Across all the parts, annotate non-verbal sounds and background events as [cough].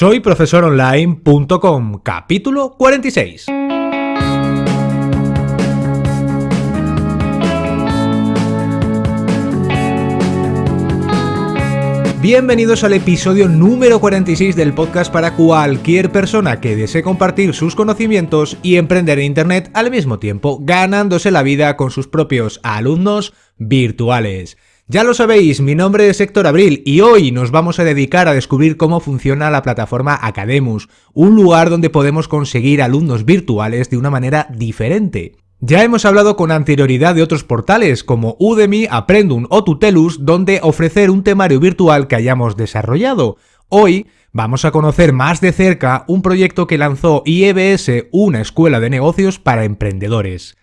Soy profesoronline.com, capítulo 46. Bienvenidos al episodio número 46 del podcast para cualquier persona que desee compartir sus conocimientos y emprender en Internet al mismo tiempo, ganándose la vida con sus propios alumnos virtuales. Ya lo sabéis, mi nombre es Héctor Abril y hoy nos vamos a dedicar a descubrir cómo funciona la plataforma Academus, un lugar donde podemos conseguir alumnos virtuales de una manera diferente. Ya hemos hablado con anterioridad de otros portales como Udemy, Aprendum o Tutelus, donde ofrecer un temario virtual que hayamos desarrollado. Hoy vamos a conocer más de cerca un proyecto que lanzó IEBS, una escuela de negocios para emprendedores.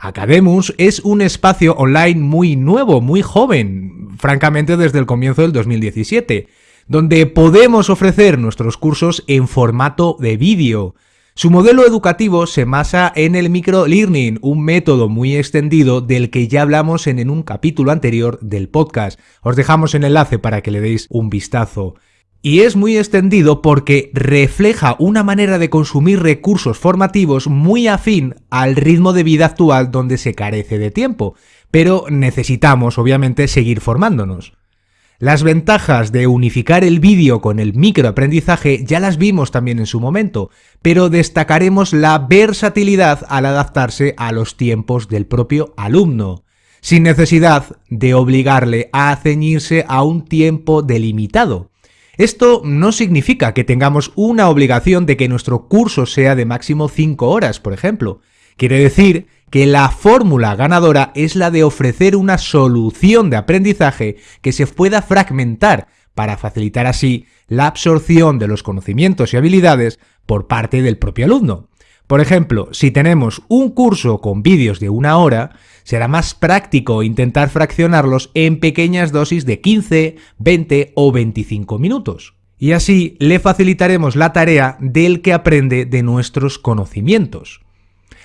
Academus es un espacio online muy nuevo, muy joven, francamente desde el comienzo del 2017, donde podemos ofrecer nuestros cursos en formato de vídeo. Su modelo educativo se basa en el microlearning, un método muy extendido del que ya hablamos en un capítulo anterior del podcast. Os dejamos el enlace para que le deis un vistazo y es muy extendido porque refleja una manera de consumir recursos formativos muy afín al ritmo de vida actual donde se carece de tiempo, pero necesitamos obviamente seguir formándonos. Las ventajas de unificar el vídeo con el microaprendizaje ya las vimos también en su momento, pero destacaremos la versatilidad al adaptarse a los tiempos del propio alumno, sin necesidad de obligarle a ceñirse a un tiempo delimitado. Esto no significa que tengamos una obligación de que nuestro curso sea de máximo 5 horas, por ejemplo. Quiere decir que la fórmula ganadora es la de ofrecer una solución de aprendizaje que se pueda fragmentar para facilitar así la absorción de los conocimientos y habilidades por parte del propio alumno. Por ejemplo, si tenemos un curso con vídeos de una hora, será más práctico intentar fraccionarlos en pequeñas dosis de 15, 20 o 25 minutos. Y así le facilitaremos la tarea del que aprende de nuestros conocimientos.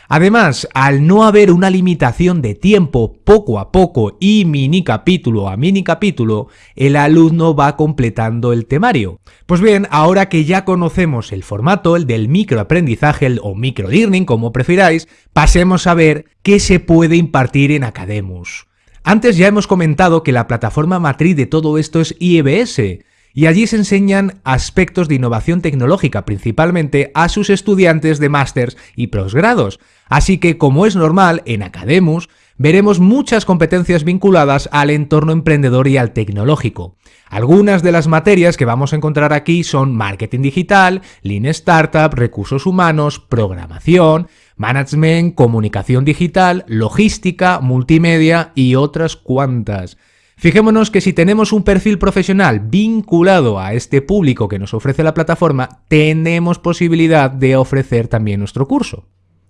Además, al no haber una limitación de tiempo poco a poco y mini capítulo a mini capítulo, el alumno va completando el temario. Pues bien, ahora que ya conocemos el formato, el del microaprendizaje o microlearning, como prefiráis, pasemos a ver qué se puede impartir en Academus. Antes ya hemos comentado que la plataforma matriz de todo esto es IEBS, y allí se enseñan aspectos de innovación tecnológica principalmente a sus estudiantes de másters y posgrados, así que como es normal en Academus, veremos muchas competencias vinculadas al entorno emprendedor y al tecnológico. Algunas de las materias que vamos a encontrar aquí son marketing digital, lean startup, recursos humanos, programación, management, comunicación digital, logística, multimedia y otras cuantas. Fijémonos que si tenemos un perfil profesional vinculado a este público que nos ofrece la plataforma, tenemos posibilidad de ofrecer también nuestro curso.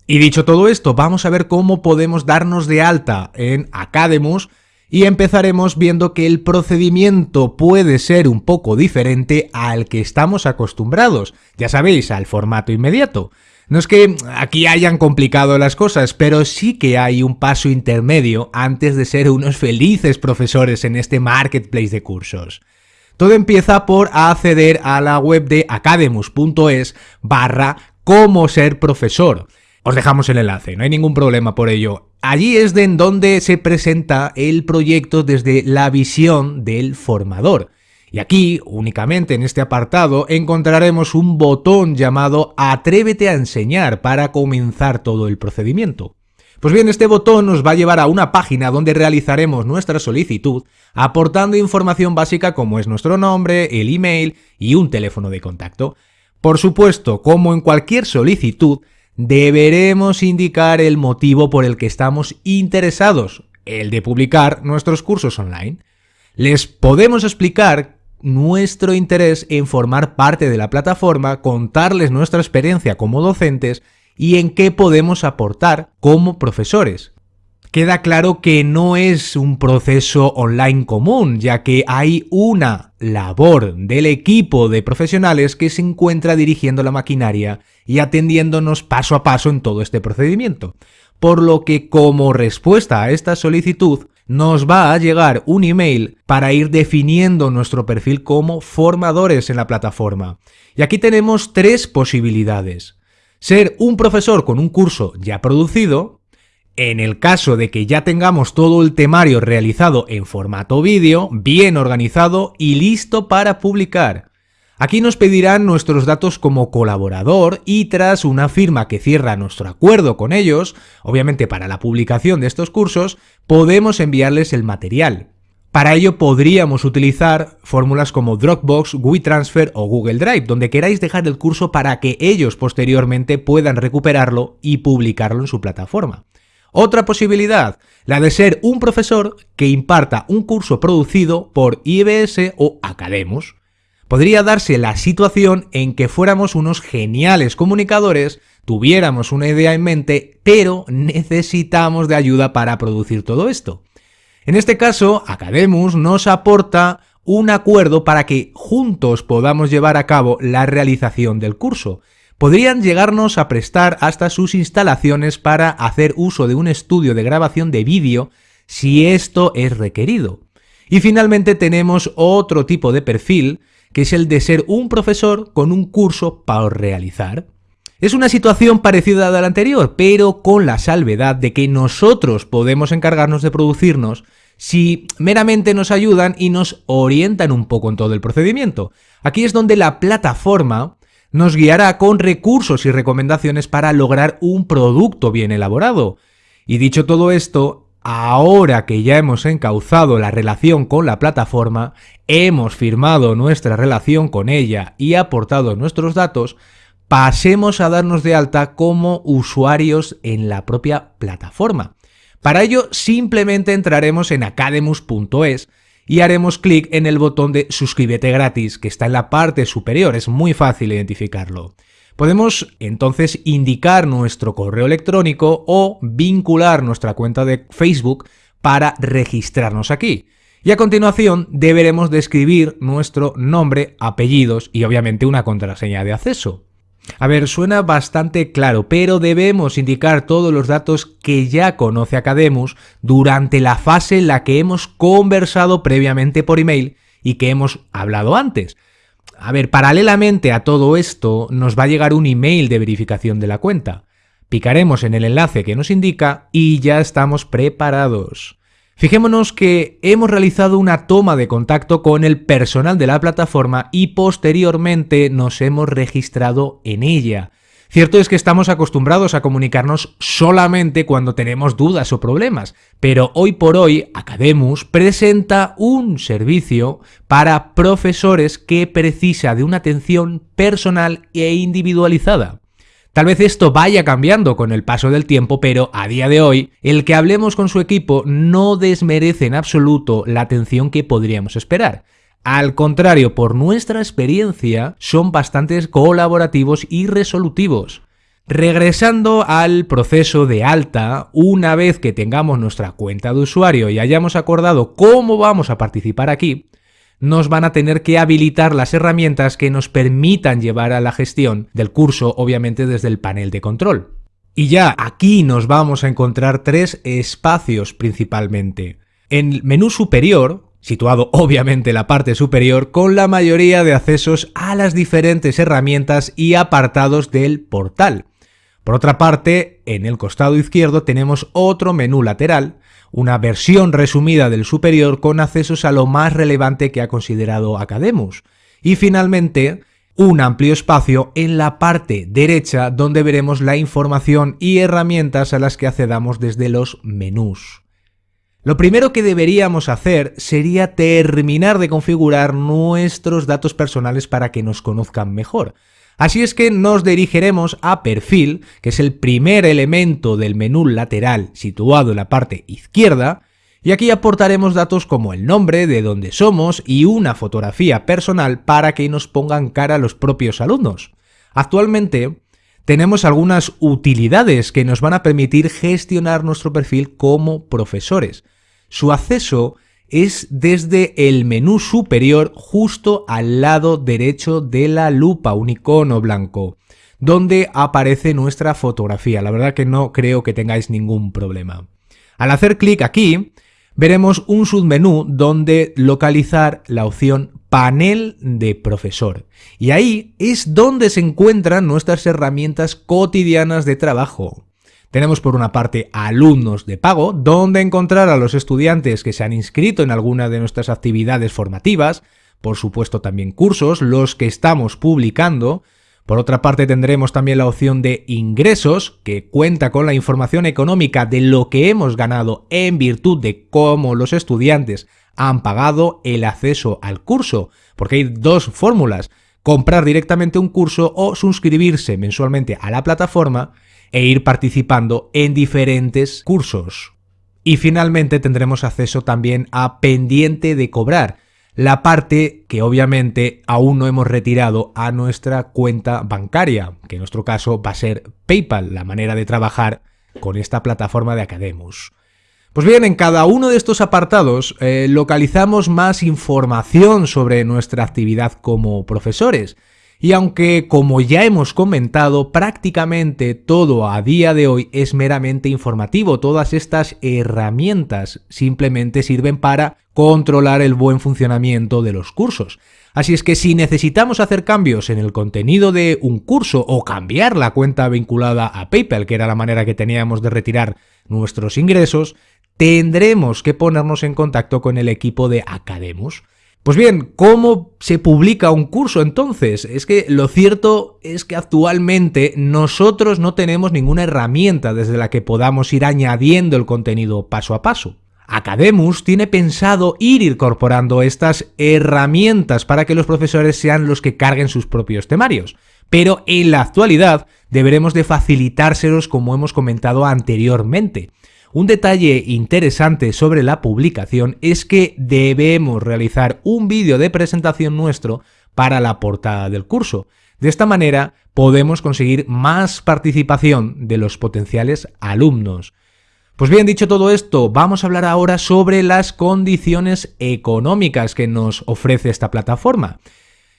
Y dicho todo esto, vamos a ver cómo podemos darnos de alta en Academus y empezaremos viendo que el procedimiento puede ser un poco diferente al que estamos acostumbrados, ya sabéis, al formato inmediato. No es que aquí hayan complicado las cosas, pero sí que hay un paso intermedio antes de ser unos felices profesores en este marketplace de cursos. Todo empieza por acceder a la web de academus.es barra cómo ser profesor. Os dejamos el enlace, no hay ningún problema por ello. Allí es de en donde se presenta el proyecto desde la visión del formador. Y aquí, únicamente en este apartado, encontraremos un botón llamado Atrévete a enseñar para comenzar todo el procedimiento. Pues bien, este botón nos va a llevar a una página donde realizaremos nuestra solicitud, aportando información básica como es nuestro nombre, el email y un teléfono de contacto. Por supuesto, como en cualquier solicitud, deberemos indicar el motivo por el que estamos interesados, el de publicar nuestros cursos online. Les podemos explicar nuestro interés en formar parte de la plataforma, contarles nuestra experiencia como docentes y en qué podemos aportar como profesores. Queda claro que no es un proceso online común, ya que hay una labor del equipo de profesionales que se encuentra dirigiendo la maquinaria y atendiéndonos paso a paso en todo este procedimiento. Por lo que como respuesta a esta solicitud, nos va a llegar un email para ir definiendo nuestro perfil como formadores en la plataforma. Y aquí tenemos tres posibilidades. Ser un profesor con un curso ya producido, en el caso de que ya tengamos todo el temario realizado en formato vídeo, bien organizado y listo para publicar. Aquí nos pedirán nuestros datos como colaborador y tras una firma que cierra nuestro acuerdo con ellos, obviamente para la publicación de estos cursos, podemos enviarles el material. Para ello podríamos utilizar fórmulas como Dropbox, WeTransfer o Google Drive, donde queráis dejar el curso para que ellos posteriormente puedan recuperarlo y publicarlo en su plataforma. Otra posibilidad, la de ser un profesor que imparta un curso producido por IBS o Academus podría darse la situación en que fuéramos unos geniales comunicadores, tuviéramos una idea en mente, pero necesitamos de ayuda para producir todo esto. En este caso, Academus nos aporta un acuerdo para que juntos podamos llevar a cabo la realización del curso. Podrían llegarnos a prestar hasta sus instalaciones para hacer uso de un estudio de grabación de vídeo si esto es requerido. Y finalmente tenemos otro tipo de perfil que es el de ser un profesor con un curso para realizar. Es una situación parecida a la anterior, pero con la salvedad de que nosotros podemos encargarnos de producirnos si meramente nos ayudan y nos orientan un poco en todo el procedimiento. Aquí es donde la plataforma nos guiará con recursos y recomendaciones para lograr un producto bien elaborado. Y dicho todo esto, Ahora que ya hemos encauzado la relación con la plataforma, hemos firmado nuestra relación con ella y aportado nuestros datos, pasemos a darnos de alta como usuarios en la propia plataforma. Para ello simplemente entraremos en academus.es y haremos clic en el botón de suscríbete gratis que está en la parte superior, es muy fácil identificarlo. Podemos entonces indicar nuestro correo electrónico o vincular nuestra cuenta de Facebook para registrarnos aquí. Y a continuación deberemos describir nuestro nombre, apellidos y obviamente una contraseña de acceso. A ver, suena bastante claro, pero debemos indicar todos los datos que ya conoce Academus durante la fase en la que hemos conversado previamente por email y que hemos hablado antes. A ver, paralelamente a todo esto nos va a llegar un email de verificación de la cuenta. Picaremos en el enlace que nos indica y ya estamos preparados. Fijémonos que hemos realizado una toma de contacto con el personal de la plataforma y posteriormente nos hemos registrado en ella. Cierto es que estamos acostumbrados a comunicarnos solamente cuando tenemos dudas o problemas, pero hoy por hoy Academus presenta un servicio para profesores que precisa de una atención personal e individualizada. Tal vez esto vaya cambiando con el paso del tiempo, pero a día de hoy, el que hablemos con su equipo no desmerece en absoluto la atención que podríamos esperar. Al contrario, por nuestra experiencia, son bastante colaborativos y resolutivos. Regresando al proceso de alta, una vez que tengamos nuestra cuenta de usuario y hayamos acordado cómo vamos a participar aquí, nos van a tener que habilitar las herramientas que nos permitan llevar a la gestión del curso, obviamente desde el panel de control. Y ya aquí nos vamos a encontrar tres espacios principalmente. En el menú superior situado obviamente en la parte superior con la mayoría de accesos a las diferentes herramientas y apartados del portal. Por otra parte, en el costado izquierdo tenemos otro menú lateral, una versión resumida del superior con accesos a lo más relevante que ha considerado Academus. Y finalmente, un amplio espacio en la parte derecha donde veremos la información y herramientas a las que accedamos desde los menús. Lo primero que deberíamos hacer sería terminar de configurar nuestros datos personales para que nos conozcan mejor. Así es que nos dirigiremos a Perfil, que es el primer elemento del menú lateral situado en la parte izquierda, y aquí aportaremos datos como el nombre, de dónde somos y una fotografía personal para que nos pongan cara los propios alumnos. Actualmente tenemos algunas utilidades que nos van a permitir gestionar nuestro perfil como profesores. Su acceso es desde el menú superior justo al lado derecho de la lupa, un icono blanco, donde aparece nuestra fotografía. La verdad que no creo que tengáis ningún problema. Al hacer clic aquí, veremos un submenú donde localizar la opción panel de profesor. Y ahí es donde se encuentran nuestras herramientas cotidianas de trabajo. Tenemos por una parte alumnos de pago, donde encontrar a los estudiantes que se han inscrito en alguna de nuestras actividades formativas, por supuesto también cursos, los que estamos publicando, por otra parte tendremos también la opción de ingresos, que cuenta con la información económica de lo que hemos ganado en virtud de cómo los estudiantes han pagado el acceso al curso, porque hay dos fórmulas, comprar directamente un curso o suscribirse mensualmente a la plataforma e ir participando en diferentes cursos. Y finalmente tendremos acceso también a pendiente de cobrar, la parte que obviamente aún no hemos retirado a nuestra cuenta bancaria, que en nuestro caso va a ser PayPal, la manera de trabajar con esta plataforma de Academus. Pues bien, en cada uno de estos apartados eh, localizamos más información sobre nuestra actividad como profesores, y aunque, como ya hemos comentado, prácticamente todo a día de hoy es meramente informativo, todas estas herramientas simplemente sirven para controlar el buen funcionamiento de los cursos. Así es que si necesitamos hacer cambios en el contenido de un curso o cambiar la cuenta vinculada a PayPal, que era la manera que teníamos de retirar nuestros ingresos, tendremos que ponernos en contacto con el equipo de Academus. Pues bien, ¿cómo se publica un curso entonces? Es que lo cierto es que actualmente nosotros no tenemos ninguna herramienta desde la que podamos ir añadiendo el contenido paso a paso. Academus tiene pensado ir incorporando estas herramientas para que los profesores sean los que carguen sus propios temarios, pero en la actualidad deberemos de facilitárselos como hemos comentado anteriormente. Un detalle interesante sobre la publicación es que debemos realizar un vídeo de presentación nuestro para la portada del curso. De esta manera podemos conseguir más participación de los potenciales alumnos. Pues bien, dicho todo esto, vamos a hablar ahora sobre las condiciones económicas que nos ofrece esta plataforma.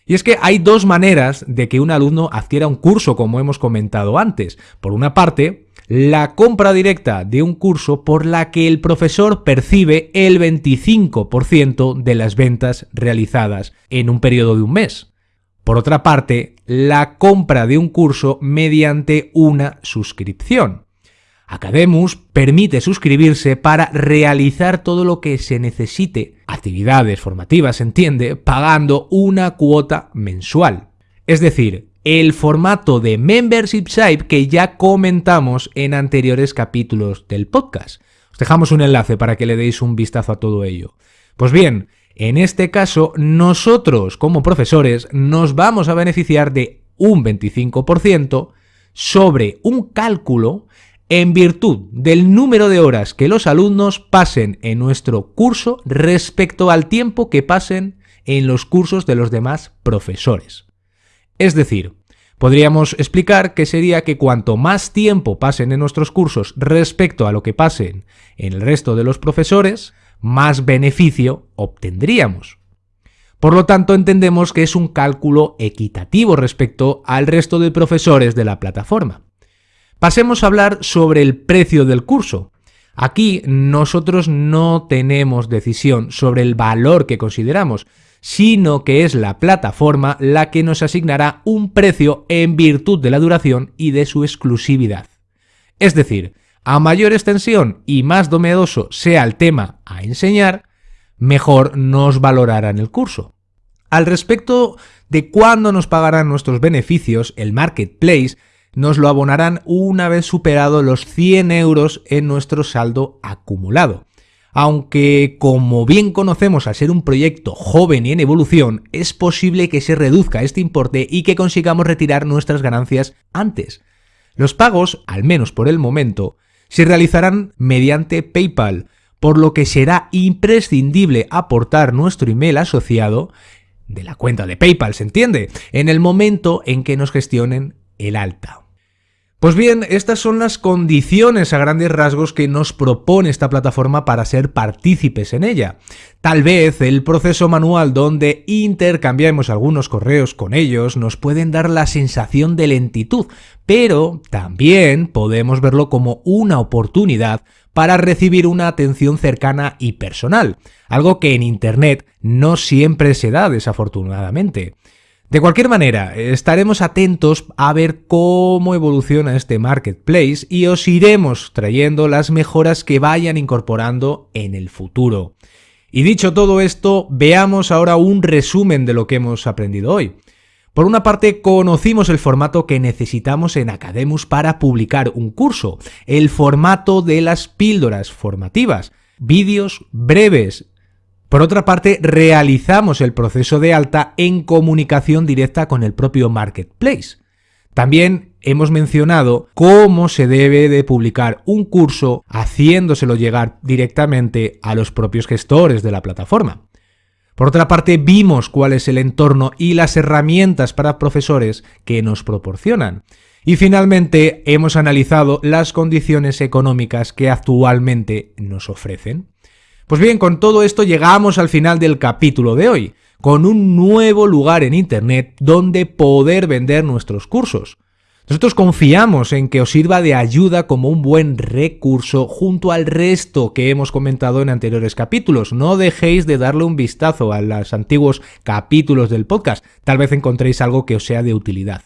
Y es que hay dos maneras de que un alumno adquiera un curso, como hemos comentado antes. Por una parte, la compra directa de un curso por la que el profesor percibe el 25% de las ventas realizadas en un periodo de un mes. Por otra parte, la compra de un curso mediante una suscripción. Academus permite suscribirse para realizar todo lo que se necesite, actividades formativas, entiende, pagando una cuota mensual. Es decir, el formato de membership site que ya comentamos en anteriores capítulos del podcast. Os dejamos un enlace para que le deis un vistazo a todo ello. Pues bien, en este caso, nosotros como profesores nos vamos a beneficiar de un 25% sobre un cálculo en virtud del número de horas que los alumnos pasen en nuestro curso respecto al tiempo que pasen en los cursos de los demás profesores. Es decir, podríamos explicar que sería que cuanto más tiempo pasen en nuestros cursos respecto a lo que pasen en el resto de los profesores, más beneficio obtendríamos. Por lo tanto, entendemos que es un cálculo equitativo respecto al resto de profesores de la plataforma. Pasemos a hablar sobre el precio del curso. Aquí nosotros no tenemos decisión sobre el valor que consideramos, sino que es la plataforma la que nos asignará un precio en virtud de la duración y de su exclusividad. Es decir, a mayor extensión y más domedoso sea el tema a enseñar, mejor nos valorarán el curso. Al respecto de cuándo nos pagarán nuestros beneficios, el marketplace nos lo abonarán una vez superado los 100 euros en nuestro saldo acumulado aunque como bien conocemos al ser un proyecto joven y en evolución, es posible que se reduzca este importe y que consigamos retirar nuestras ganancias antes. Los pagos, al menos por el momento, se realizarán mediante PayPal, por lo que será imprescindible aportar nuestro email asociado de la cuenta de PayPal, ¿se entiende? En el momento en que nos gestionen el alta. Pues bien, estas son las condiciones a grandes rasgos que nos propone esta plataforma para ser partícipes en ella. Tal vez el proceso manual donde intercambiamos algunos correos con ellos nos pueden dar la sensación de lentitud, pero también podemos verlo como una oportunidad para recibir una atención cercana y personal, algo que en Internet no siempre se da desafortunadamente. De cualquier manera, estaremos atentos a ver cómo evoluciona este marketplace y os iremos trayendo las mejoras que vayan incorporando en el futuro. Y dicho todo esto, veamos ahora un resumen de lo que hemos aprendido hoy. Por una parte, conocimos el formato que necesitamos en Academus para publicar un curso, el formato de las píldoras formativas, vídeos breves, por otra parte, realizamos el proceso de alta en comunicación directa con el propio Marketplace. También hemos mencionado cómo se debe de publicar un curso haciéndoselo llegar directamente a los propios gestores de la plataforma. Por otra parte, vimos cuál es el entorno y las herramientas para profesores que nos proporcionan. Y finalmente, hemos analizado las condiciones económicas que actualmente nos ofrecen. Pues bien, con todo esto llegamos al final del capítulo de hoy, con un nuevo lugar en Internet donde poder vender nuestros cursos. Nosotros confiamos en que os sirva de ayuda como un buen recurso junto al resto que hemos comentado en anteriores capítulos. No dejéis de darle un vistazo a los antiguos capítulos del podcast, tal vez encontréis algo que os sea de utilidad.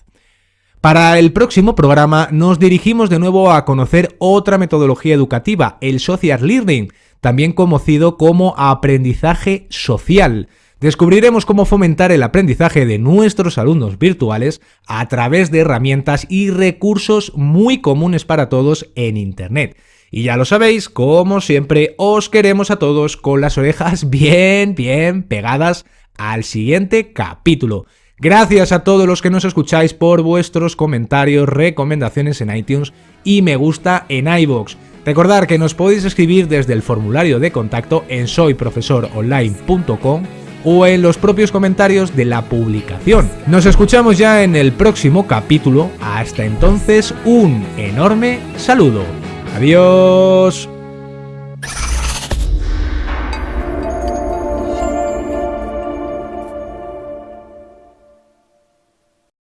Para el próximo programa nos dirigimos de nuevo a conocer otra metodología educativa, el Social Learning, también conocido como aprendizaje social. Descubriremos cómo fomentar el aprendizaje de nuestros alumnos virtuales a través de herramientas y recursos muy comunes para todos en Internet. Y ya lo sabéis, como siempre, os queremos a todos con las orejas [laughs] bien, bien pegadas al siguiente capítulo. Gracias a todos los que nos escucháis por vuestros comentarios, recomendaciones en iTunes y me gusta en iVoox. Recordad que nos podéis escribir desde el formulario de contacto en soyprofesoronline.com o en los propios comentarios de la publicación. Nos escuchamos ya en el próximo capítulo. Hasta entonces, un enorme saludo. Adiós.